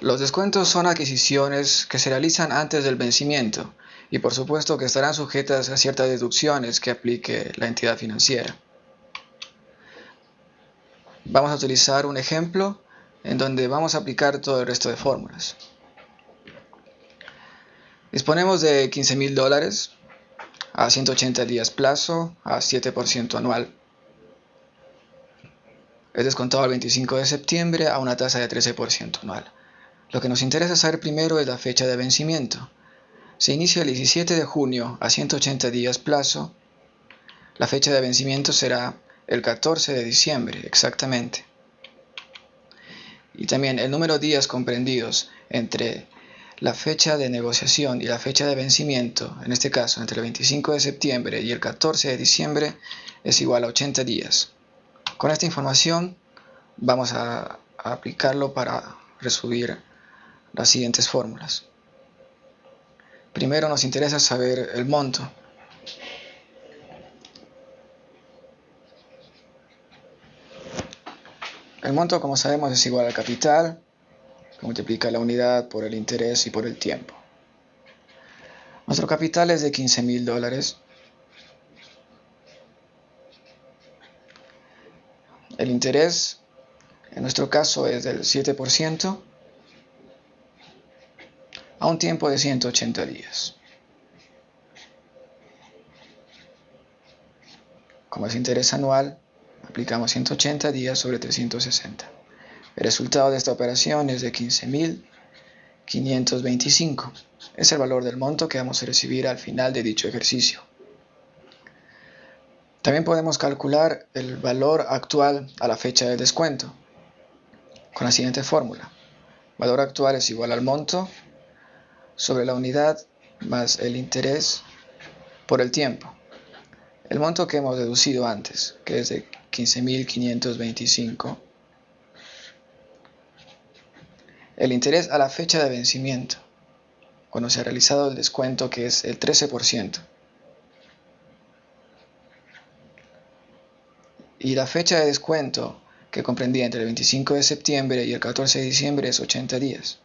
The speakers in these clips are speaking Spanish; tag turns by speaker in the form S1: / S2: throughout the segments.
S1: Los descuentos son adquisiciones que se realizan antes del vencimiento y por supuesto que estarán sujetas a ciertas deducciones que aplique la entidad financiera. Vamos a utilizar un ejemplo en donde vamos a aplicar todo el resto de fórmulas. Disponemos de 15 mil dólares a 180 días plazo a 7% anual. Es descontado el 25 de septiembre a una tasa de 13% anual. Lo que nos interesa saber primero es la fecha de vencimiento. Se inicia el 17 de junio a 180 días plazo. La fecha de vencimiento será el 14 de diciembre, exactamente. Y también el número de días comprendidos entre la fecha de negociación y la fecha de vencimiento, en este caso entre el 25 de septiembre y el 14 de diciembre, es igual a 80 días. Con esta información vamos a, aplicarlo para resolver las siguientes fórmulas. Primero nos interesa saber el monto. El monto, como sabemos, es igual al capital, que multiplica la unidad por el interés y por el tiempo. Nuestro capital es de 15 mil dólares. El interés, en nuestro caso, es del 7% a un tiempo de 180 días. Como es interés anual, aplicamos 180 días sobre 360. El resultado de esta operación es de 15.525. Es el valor del monto que vamos a recibir al final de dicho ejercicio. También podemos calcular el valor actual a la fecha del descuento con la siguiente fórmula. Valor actual es igual al monto sobre la unidad más el interés por el tiempo. El monto que hemos deducido antes, que es de 15.525. El interés a la fecha de vencimiento, cuando se ha realizado el descuento que es el 13%. Y la fecha de descuento que comprendía entre el 25 de septiembre y el 14 de diciembre es 80 días.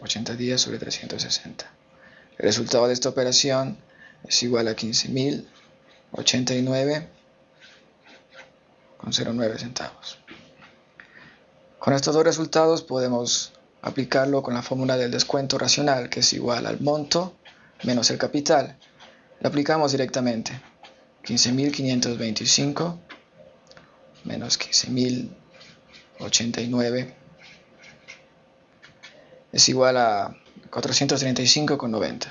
S1: 80 días sobre 360. El resultado de esta operación es igual a 15.089 con 0,9 centavos. Con estos dos resultados podemos aplicarlo con la fórmula del descuento racional, que es igual al monto menos el capital. Lo aplicamos directamente. 15.525 menos 15.089 es igual a 435,90.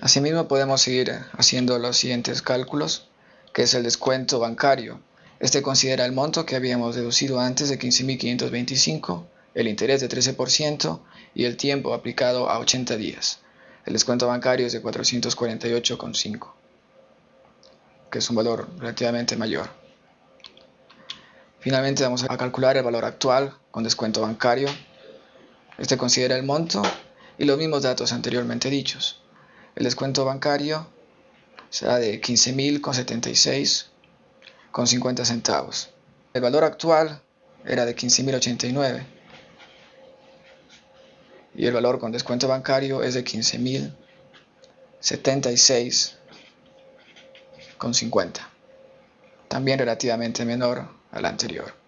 S1: Asimismo podemos seguir haciendo los siguientes cálculos, que es el descuento bancario. Este considera el monto que habíamos deducido antes de 15.525, el interés de 13% y el tiempo aplicado a 80 días. El descuento bancario es de 448,5, que es un valor relativamente mayor. Finalmente vamos a calcular el valor actual con descuento bancario. Este considera el monto y los mismos datos anteriormente dichos. El descuento bancario será de 15.076 con 50 centavos. El valor actual era de 15.089 y el valor con descuento bancario es de 15.076 con 50. También relativamente menor al anterior.